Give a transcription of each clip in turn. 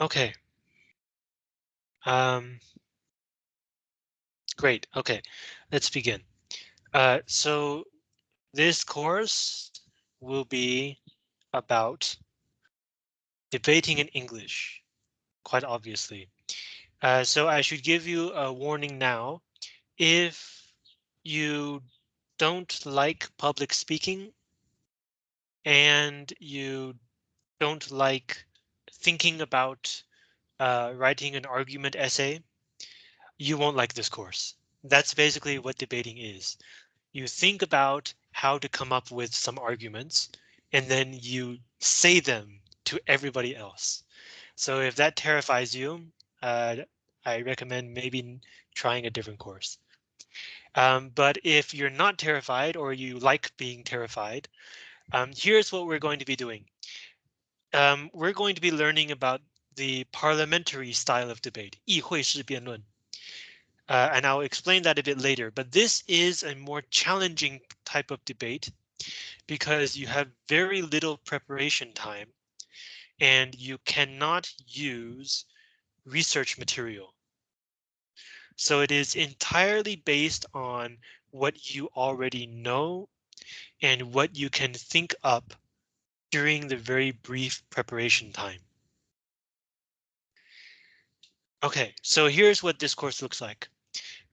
Okay. Um, great. Okay, let's begin. Uh, so this course will be about debating in English, quite obviously. Uh, so I should give you a warning now. If you don't like public speaking and you don't like thinking about uh, writing an argument essay, you won't like this course. That's basically what debating is. You think about how to come up with some arguments and then you say them to everybody else. So if that terrifies you, uh, I recommend maybe trying a different course. Um, but if you're not terrified or you like being terrified, um, here's what we're going to be doing Um, we're going to be learning about the parliamentary style of debate, 议会式辩论. Uh, and I'll explain that a bit later, but this is a more challenging type of debate because you have very little preparation time and you cannot use research material. So it is entirely based on what you already know and what you can think up during the very brief preparation time. OK, so here's what this course looks like.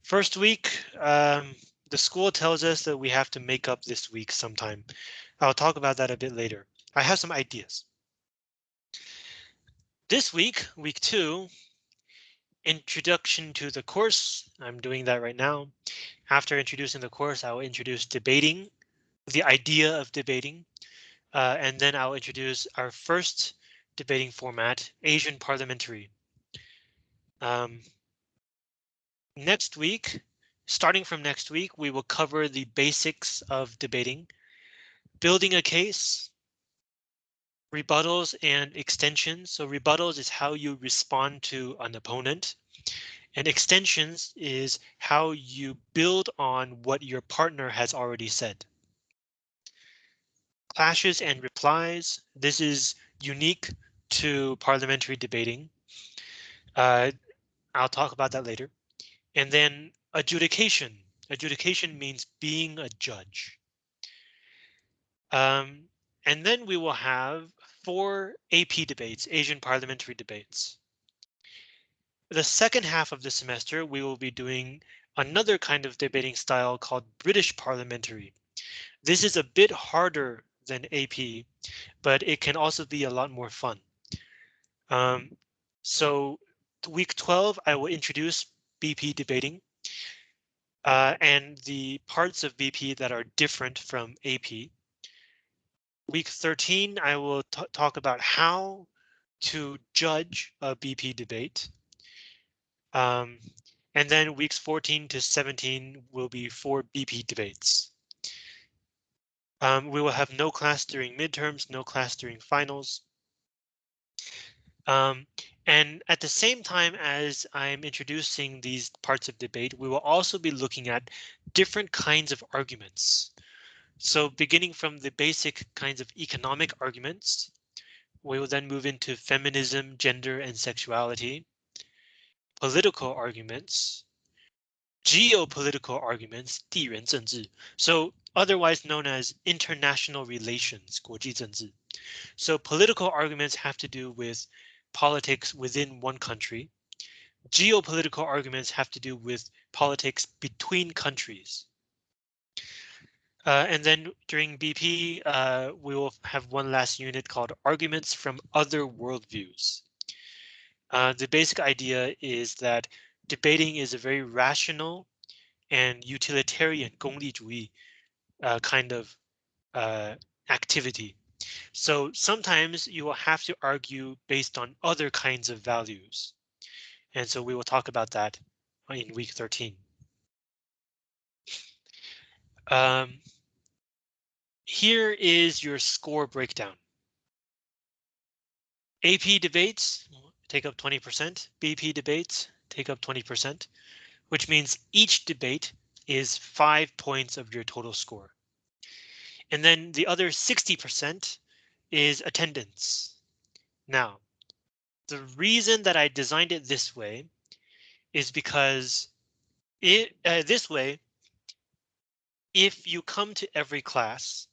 First week, um, the school tells us that we have to make up this week sometime. I'll talk about that a bit later. I have some ideas. This week, week two, introduction to the course. I'm doing that right now. After introducing the course, I will introduce debating, the idea of debating, uh, and then I'll introduce our first debating format, Asian parliamentary. Um, next week, starting from next week, we will cover the basics of debating, building a case, rebuttals and extensions. So rebuttals is how you respond to an opponent. And extensions is how you build on what your partner has already said. Clashes and replies. This is unique to parliamentary debating. Uh, I'll talk about that later. And then adjudication. Adjudication means being a judge. Um, and then we will have four AP debates, Asian parliamentary debates. The second half of the semester, we will be doing another kind of debating style called British parliamentary. This is a bit harder than AP, but it can also be a lot more fun. Um, so week 12, I will introduce BP debating uh, and the parts of BP that are different from AP. Week 13, I will talk about how to judge a BP debate. Um, and then weeks 14 to 17 will be four BP debates. Um, we will have no class during midterms, no class during finals. Um, and at the same time as I'm introducing these parts of debate, we will also be looking at different kinds of arguments. So beginning from the basic kinds of economic arguments, we will then move into feminism, gender and sexuality, political arguments, geopolitical arguments, 地缘政治, so otherwise known as international relations, 国际政治. So political arguments have to do with politics within one country. Geopolitical arguments have to do with politics between countries. Uh, and then during BP, uh, we will have one last unit called arguments from other worldviews. Uh, the basic idea is that debating is a very rational and utilitarian 功利主义 uh, kind of uh, activity. So sometimes you will have to argue based on other kinds of values. And so we will talk about that in week 13. Um, here is your score breakdown. AP debates take up 20%, BP debates take up 20%, which means each debate is five points of your total score. And then the other 60% is attendance. Now, the reason that I designed it this way is because it uh, this way, if you come to every class,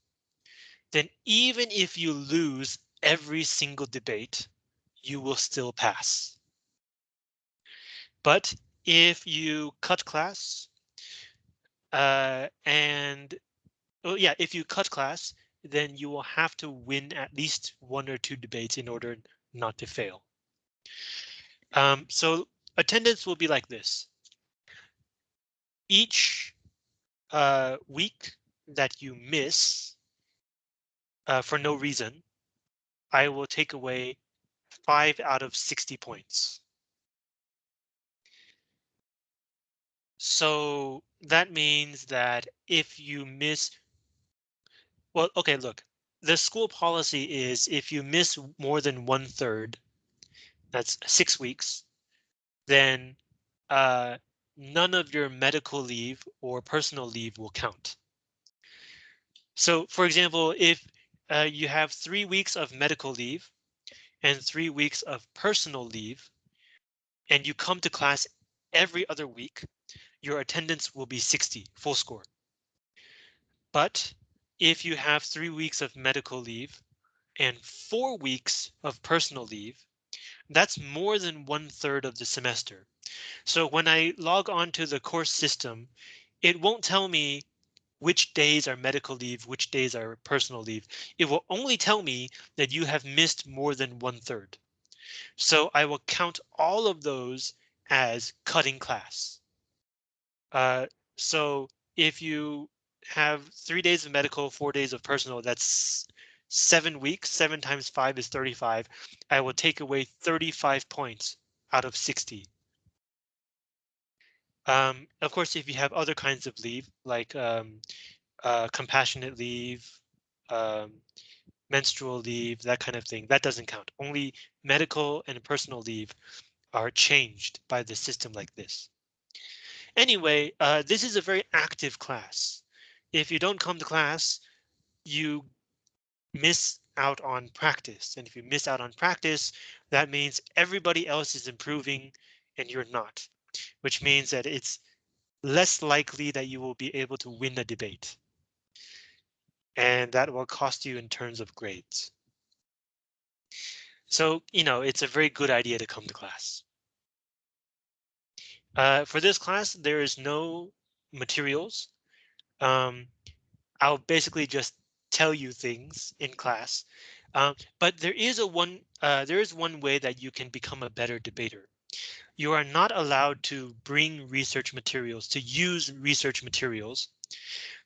then even if you lose every single debate, you will still pass. But if you cut class uh, and oh yeah, if you cut class, then you will have to win at least one or two debates in order not to fail. Um, so attendance will be like this. Each uh, week that you miss uh, for no reason, I will take away five out of 60 points. So that means that if you miss, well, OK, look, the school policy is if you miss more than one third, that's six weeks, then uh, none of your medical leave or personal leave will count. So, for example, if uh, you have three weeks of medical leave and three weeks of personal leave, and you come to class every other week, your attendance will be 60 full score. But if you have three weeks of medical leave and four weeks of personal leave, that's more than one third of the semester. So when I log on to the course system, it won't tell me which days are medical leave, which days are personal leave. It will only tell me that you have missed more than one third. So I will count all of those as cutting class. Uh, so if you have three days of medical, four days of personal, that's seven weeks, seven times five is 35. I will take away 35 points out of 60. Um, of course, if you have other kinds of leave, like um, uh, compassionate leave, um, menstrual leave, that kind of thing, that doesn't count. Only medical and personal leave are changed by the system like this. Anyway, uh, this is a very active class. If you don't come to class, you miss out on practice. And if you miss out on practice, that means everybody else is improving and you're not, which means that it's less likely that you will be able to win a debate. And that will cost you in terms of grades. So, you know, it's a very good idea to come to class. Uh, for this class, there is no materials. Um, I'll basically just tell you things in class, um, but there is a one uh, there is one way that you can become a better debater. You are not allowed to bring research materials to use research materials.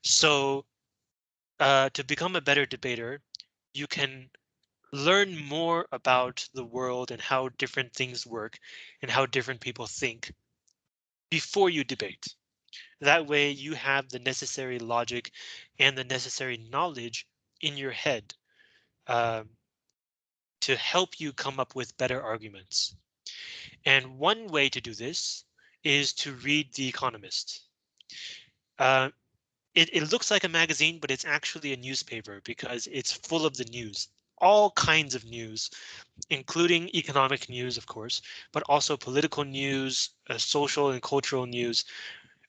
So uh, to become a better debater, you can learn more about the world and how different things work and how different people think before you debate. That way you have the necessary logic and the necessary knowledge in your head um, to help you come up with better arguments. And one way to do this is to read The Economist. Uh, it, it looks like a magazine, but it's actually a newspaper because it's full of the news all kinds of news, including economic news, of course, but also political news, uh, social and cultural news.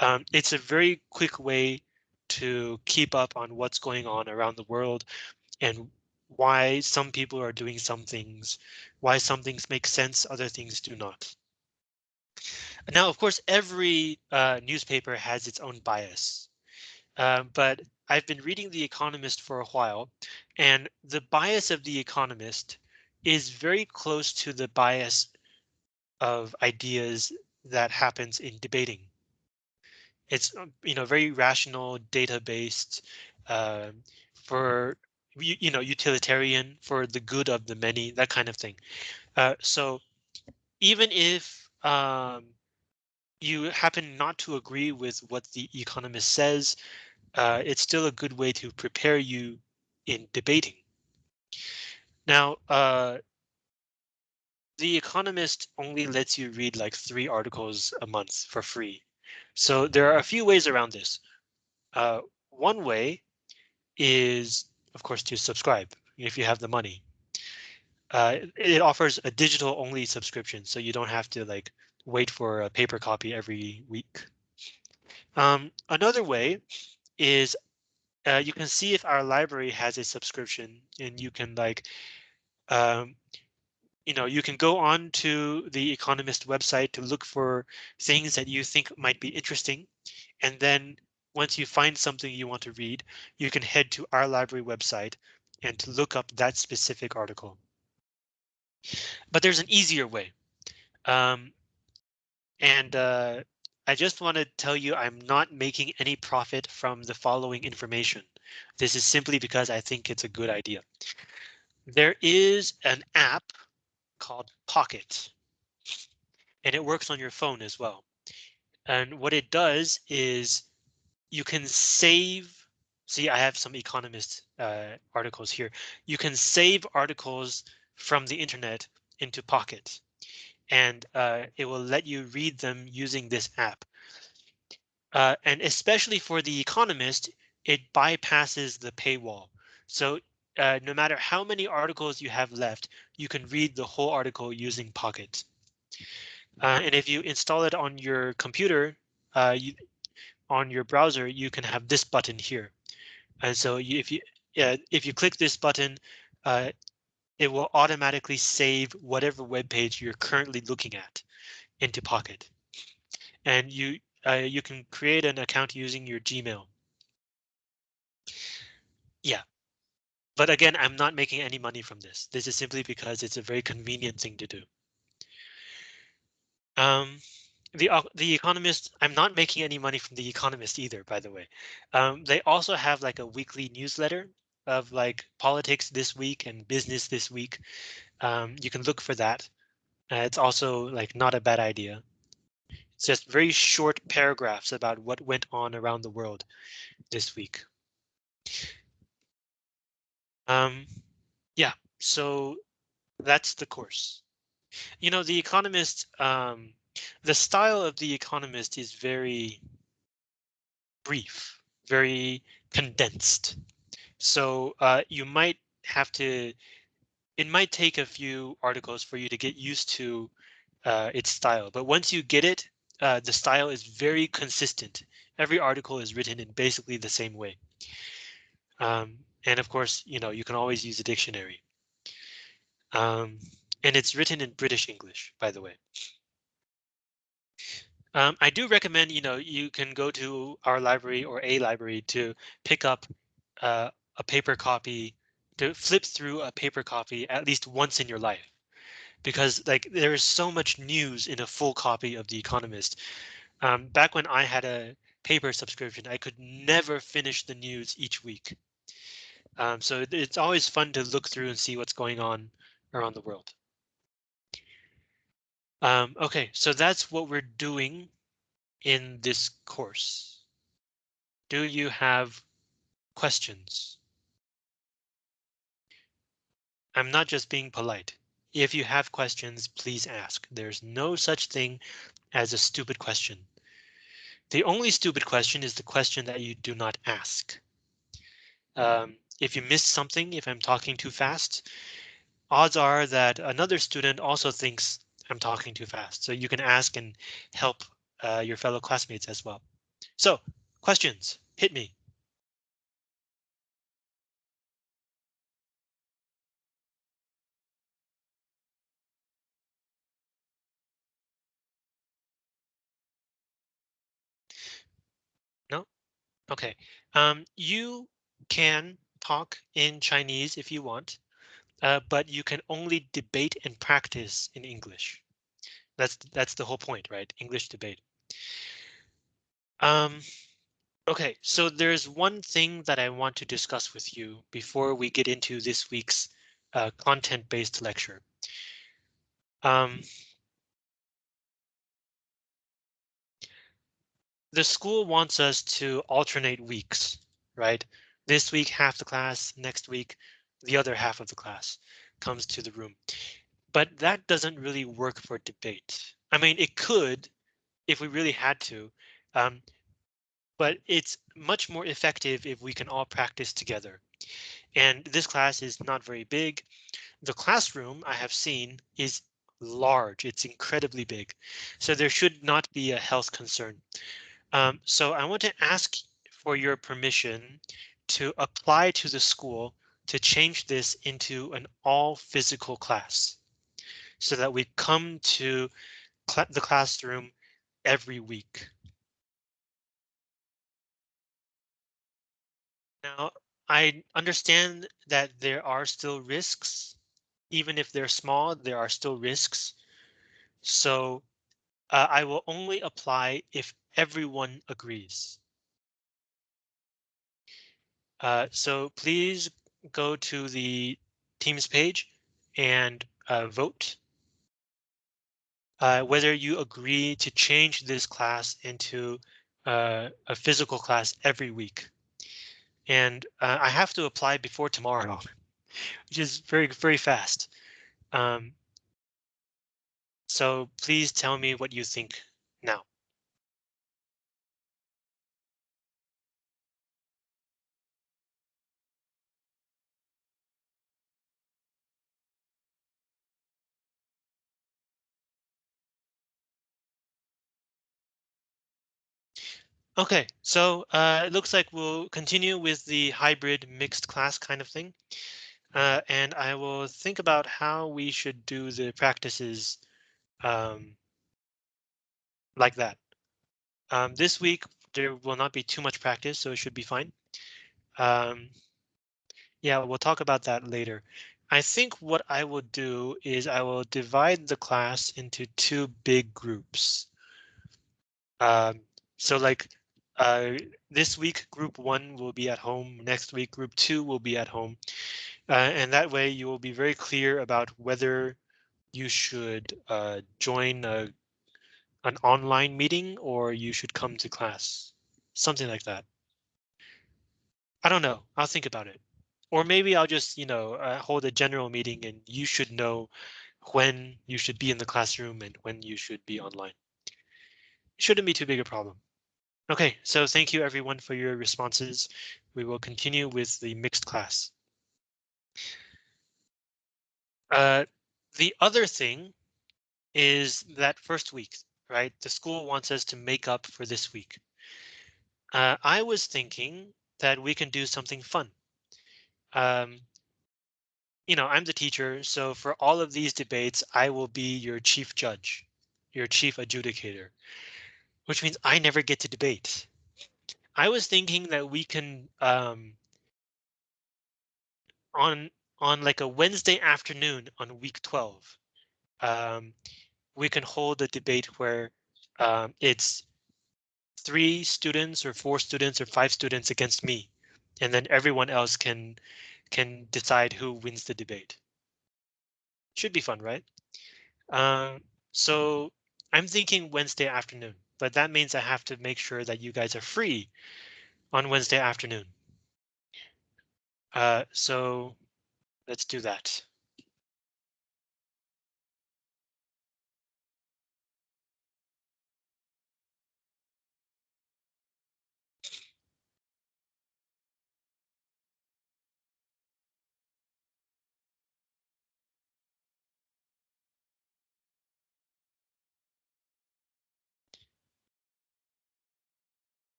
Um, it's a very quick way to keep up on what's going on around the world and why some people are doing some things, why some things make sense, other things do not. Now, of course, every uh, newspaper has its own bias, uh, but I've been reading The Economist for a while, and the bias of The Economist is very close to the bias of ideas that happens in debating. It's um, you know very rational, data based, uh, for you, you know utilitarian for the good of the many, that kind of thing. Uh, so even if um, you happen not to agree with what the economist says, uh, it's still a good way to prepare you in debating. Now, uh, The Economist only lets you read like three articles a month for free. So there are a few ways around this. Uh, one way is, of course, to subscribe if you have the money. uh, it offers a digital only subscription, so you don't have to like wait for a paper copy every week. Um, another way is uh, you can see if our library has a subscription and you can like, um, you know, you can go on to the Economist website to look for things that you think might be interesting. And then once you find something you want to read, you can head to our library website and to look up that specific article. But there's an easier way. Um, and uh, I just want to tell you I'm not making any profit from the following information. This is simply because I think it's a good idea. There is an app called Pocket. And it works on your phone as well. And what it does is you can save. See, I have some Economist uh, articles here. You can save articles from the internet into Pocket and uh, it will let you read them using this app. Uh, and especially for the economist, it bypasses the paywall. So uh, no matter how many articles you have left, you can read the whole article using Pocket. Uh, and if you install it on your computer, uh, you, on your browser, you can have this button here. And so you, if you if you click this button, uh, it will automatically save whatever web page you're currently looking at into Pocket. And you uh, you can create an account using your Gmail. Yeah. But again, I'm not making any money from this. This is simply because it's a very convenient thing to do. Um, the the Economist. I'm not making any money from the Economist either, by the way. Um, they also have like a weekly newsletter of like politics this week and business this week. Um, you can look for that. Uh, it's also like not a bad idea. It's just very short paragraphs about what went on around the world this week. Um, yeah, so that's the course. You know, the Economist, um, the style of the Economist is very brief, very condensed. So uh, you might have to, it might take a few articles for you to get used to uh, its style, but once you get it, uh, the style is very consistent. Every article is written in basically the same way. Um, and of course, you know, you can always use a dictionary. Um, and it's written in British English, by the way. Um, I do recommend, you know, you can go to our library or a library to pick up uh, a paper copy, to flip through a paper copy at least once in your life. Because like there is so much news in a full copy of The Economist. Um, back when I had a paper subscription, I could never finish the news each week. Um, so it's always fun to look through and see what's going on around the world. Um, OK, so that's what we're doing in this course. Do you have questions? I'm not just being polite. If you have questions, please ask. There's no such thing as a stupid question. The only stupid question is the question that you do not ask. Um, if you miss something, if I'm talking too fast, odds are that another student also thinks I'm talking too fast. So you can ask and help uh, your fellow classmates as well. So questions, hit me. No? OK, um, you can talk in Chinese if you want, uh, but you can only debate and practice in English. That's that's the whole point, right? English debate. Um, OK, so there's one thing that I want to discuss with you before we get into this week's uh, content-based lecture. Um, the school wants us to alternate weeks, right? This week, half the class, next week, the other half of the class comes to the room. But that doesn't really work for debate. I mean, it could if we really had to, um, but it's much more effective if we can all practice together. And this class is not very big. the classroom I have seen is large. It's incredibly big, so there should not be a health concern. Um, so I want to ask for your permission to apply to the school to change this into an all physical class so that we come to cl the classroom every week. Now, I understand that there are still risks, even if they're small, there are still risks. So uh, I will only apply if everyone agrees. Uh, so please go to the Teams page and uh, vote uh, whether you agree to change this class into uh, a physical class every week. And uh, I have to apply before tomorrow, which is very, very fast. Um, so please tell me what you think OK, so uh, it looks like we'll continue with the hybrid mixed class kind of thing. Uh, and I will think about how we should do the practices um, like that. Um, this week, there will not be too much practice, so it should be fine. Um, yeah, we'll talk about that later. I think what I will do is I will divide the class into two big groups. Um, so like uh, this week, group one will be at home. Next week, group two will be at home. Uh, and that way you will be very clear about whether you should uh, join a, an online meeting or you should come to class. Something like that. I don't know. I'll think about it. Or maybe I'll just, you know, uh, hold a general meeting and you should know when you should be in the classroom and when you should be online. Shouldn't be too big a problem. OK, so thank you everyone for your responses. We will continue with the mixed class. Uh, the other thing is that first week, right? The school wants us to make up for this week. Uh, I was thinking that we can do something fun. Um, you know, I'm the teacher, so for all of these debates, I will be your chief judge, your chief adjudicator which means I never get to debate. I was thinking that we can um, on on like a Wednesday afternoon on week 12. Um, we can hold a debate where um, it's three students or four students or five students against me, and then everyone else can can decide who wins the debate. Should be fun, right? Um, so I'm thinking Wednesday afternoon but that means I have to make sure that you guys are free on Wednesday afternoon. Uh, so let's do that.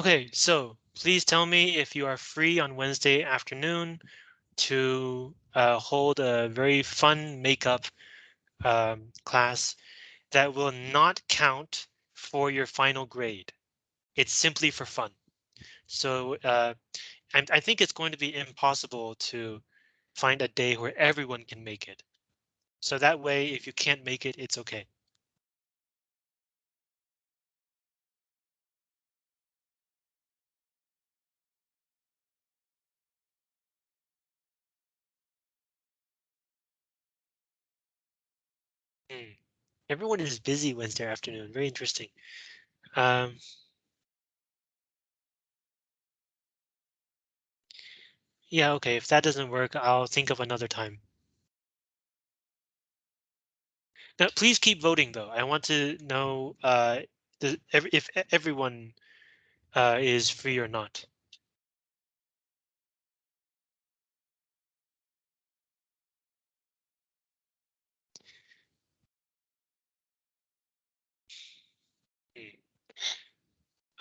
OK, so please tell me if you are free on Wednesday afternoon to uh, hold a very fun makeup um, class that will not count for your final grade. It's simply for fun. So uh, I think it's going to be impossible to find a day where everyone can make it. So that way, if you can't make it, it's OK. Everyone is busy Wednesday afternoon. Very interesting. Um, yeah, OK, if that doesn't work, I'll think of another time. Now, please keep voting, though. I want to know uh, the, if everyone uh, is free or not.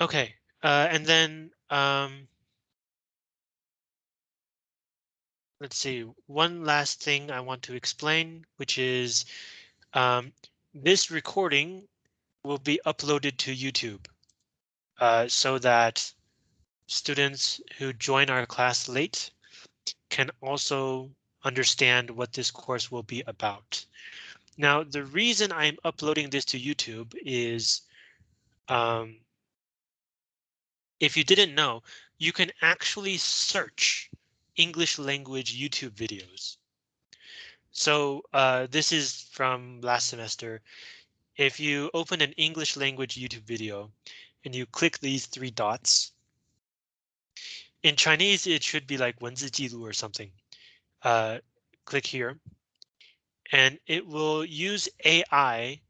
Okay, uh, and then um, let's see, one last thing I want to explain, which is um, this recording will be uploaded to YouTube uh, so that students who join our class late can also understand what this course will be about. Now, the reason I'm uploading this to YouTube is um, if you didn't know, you can actually search English language YouTube videos. So uh, this is from last semester. If you open an English language YouTube video and you click these three dots, in Chinese, it should be like 文字记录 or something. Uh, click here and it will use AI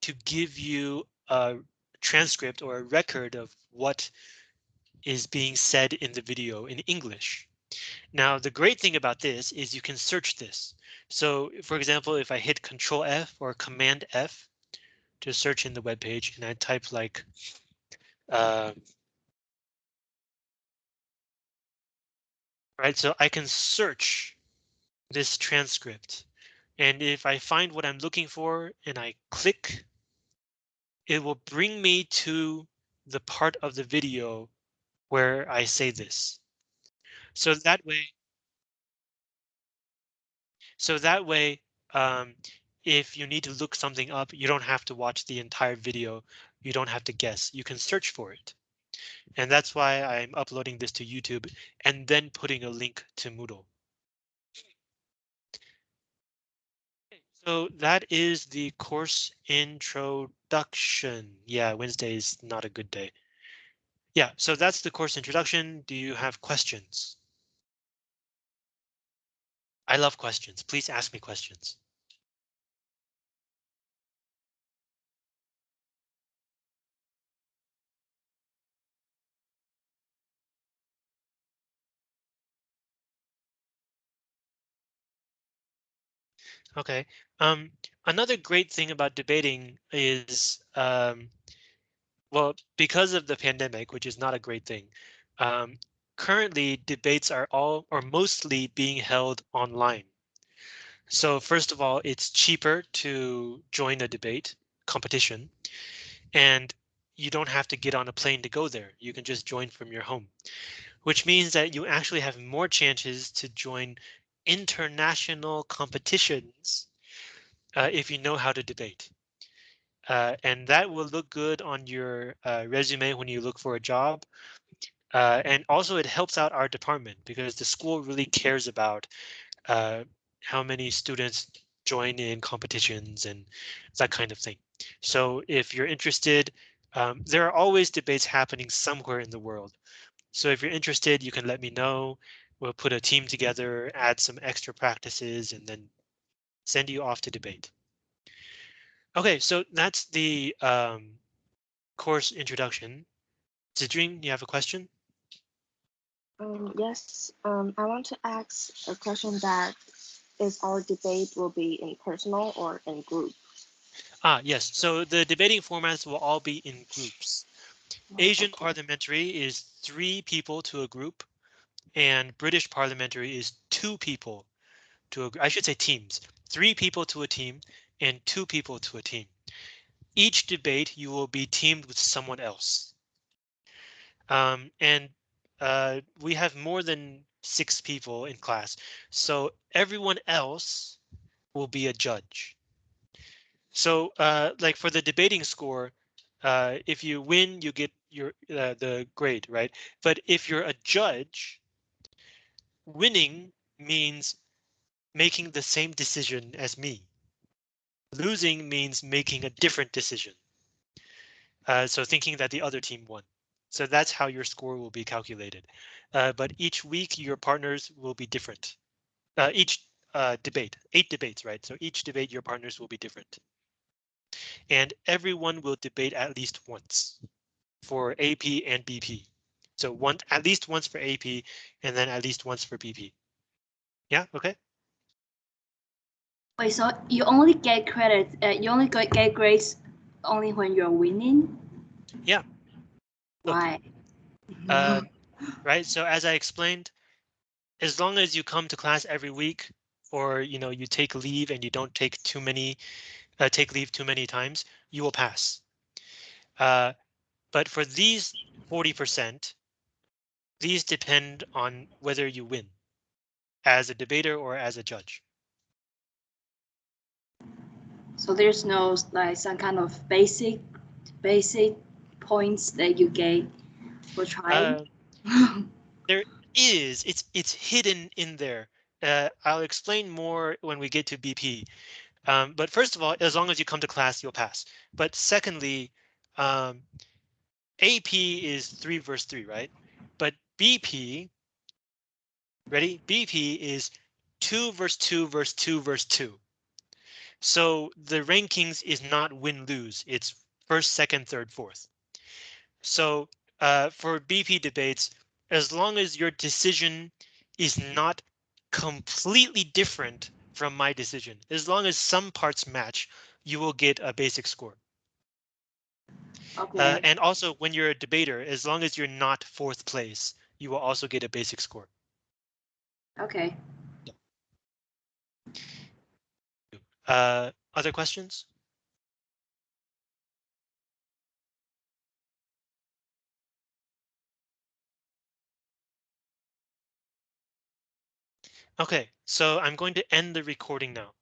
to give you a transcript or a record of what is being said in the video in English. Now, the great thing about this is you can search this. So for example, if I hit Control F or Command F to search in the web page and I type like uh, right, so I can search this transcript. And if I find what I'm looking for and I click, it will bring me to the part of the video where I say this. So that way, so that way, um, if you need to look something up, you don't have to watch the entire video. You don't have to guess. You can search for it. And that's why I'm uploading this to YouTube and then putting a link to Moodle. So that is the course introduction. Yeah, Wednesday is not a good day. Yeah, so that's the course introduction. Do you have questions? I love questions. Please ask me questions. Okay. Um, another great thing about debating is, um, well, because of the pandemic, which is not a great thing. Um, currently, debates are all or mostly being held online. So first of all, it's cheaper to join a debate competition and you don't have to get on a plane to go there. You can just join from your home, which means that you actually have more chances to join international competitions uh, if you know how to debate. Uh, and that will look good on your uh, resume when you look for a job. Uh, and also it helps out our department because the school really cares about uh, how many students join in competitions and that kind of thing. So if you're interested, um, there are always debates happening somewhere in the world. So if you're interested, you can let me know we'll put a team together, add some extra practices, and then send you off to debate. Okay, so that's the um, course introduction. Zidrin, you have a question? Um, yes, um, I want to ask a question that is our debate will be in personal or in group? Ah, yes. So the debating formats will all be in groups. Oh, Asian okay. parliamentary is three people to a group and British parliamentary is two people to a, I should say teams, three people to a team and two people to a team. Each debate you will be teamed with someone else. Um, and uh, we have more than six people in class, so everyone else will be a judge. So uh, like for the debating score, uh, if you win, you get your uh, the grade, right? But if you're a judge, winning means making the same decision as me. Losing means making a different decision. Uh, so thinking that the other team won. So that's how your score will be calculated. Uh, but each week your partners will be different. Uh, each uh, debate, eight debates, right? So each debate your partners will be different. And everyone will debate at least once for AP and BP. So one at least once for AP and then at least once for BP. Yeah, okay. Wait, so you only get credit, uh, you only get, get grades only when you're winning? Yeah. Look. Why? Um, right? So as I explained, as long as you come to class every week, or you know you take leave and you don't take too many, uh, take leave too many times, you will pass. Uh, but for these 40%, these depend on whether you win as a debater or as a judge. So there's no like some kind of basic, basic points that you get for trying. Uh, is it's it's hidden in there. Uh, I'll explain more when we get to BP. Um, but first of all, as long as you come to class, you'll pass. But secondly, um, AP is three verse three, right? But BP, ready? BP is two verse two verse two verse two. So the rankings is not win lose. It's first, second, third, fourth. So uh, for BP debates, as long as your decision is not completely different from my decision, as long as some parts match, you will get a basic score. okay. Uh, and also when you're a debater, as long as you're not fourth place, you will also get a basic score. okay. Uh, other questions? Okay, so I'm going to end the recording now.